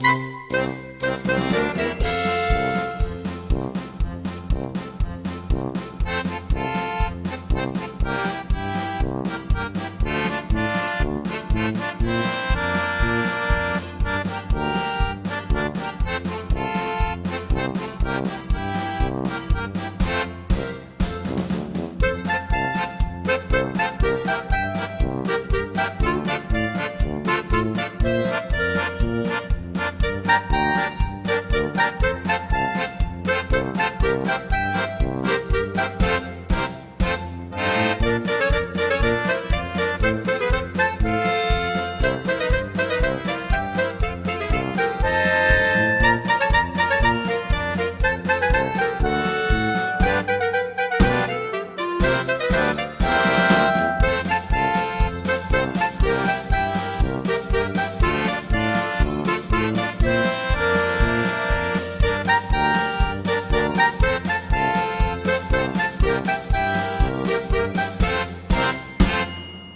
you